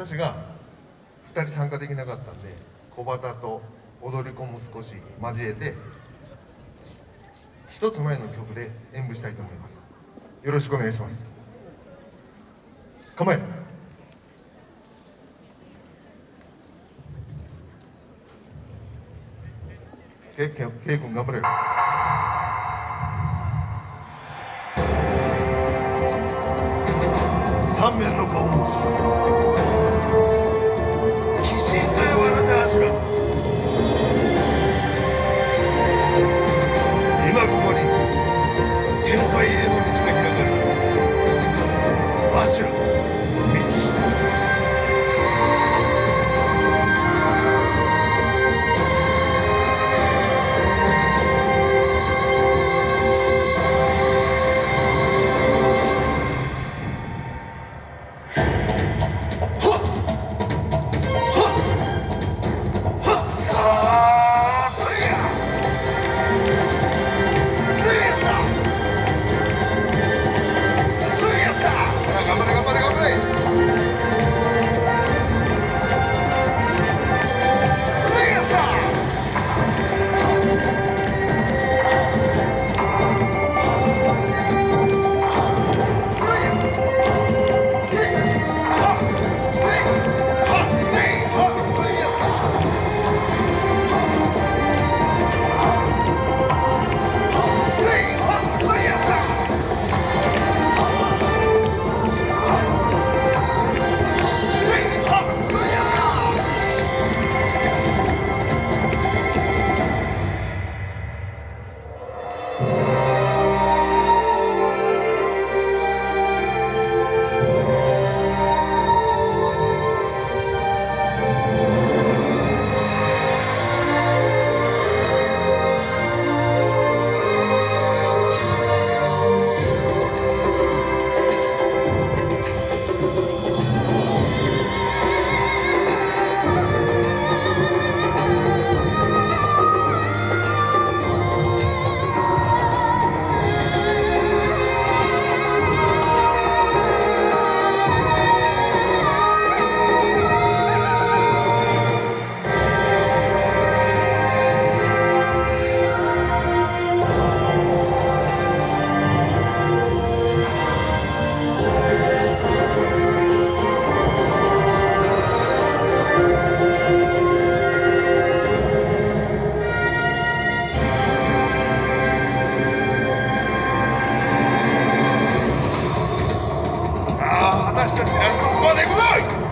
私が2人参加できなかったんで小旗と踊り子も少し交えて一つ前の曲で演舞したいと思います。よろしくお願いします。構え K, K, 君頑張れよ。三面の顔持ち。私たちラストス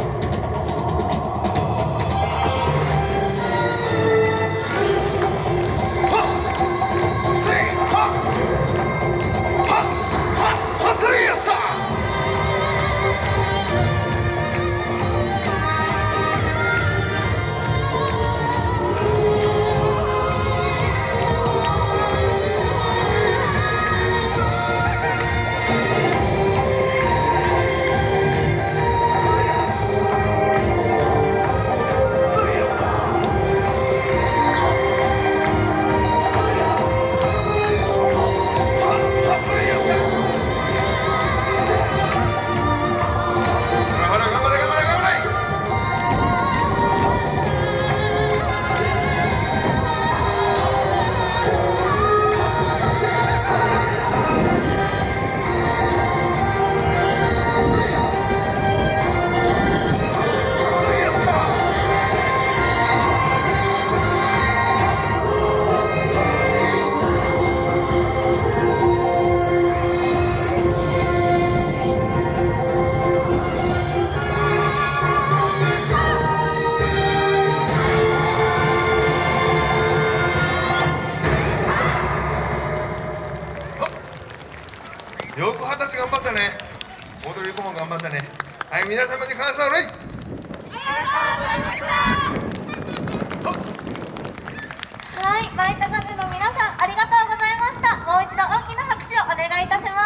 頑張ったね。踊り子も頑張ったね。はい皆様に感謝ありがとうございました。はい舞高瀬の皆さんありがとうございました。もう一度大きな拍手をお願いいたします。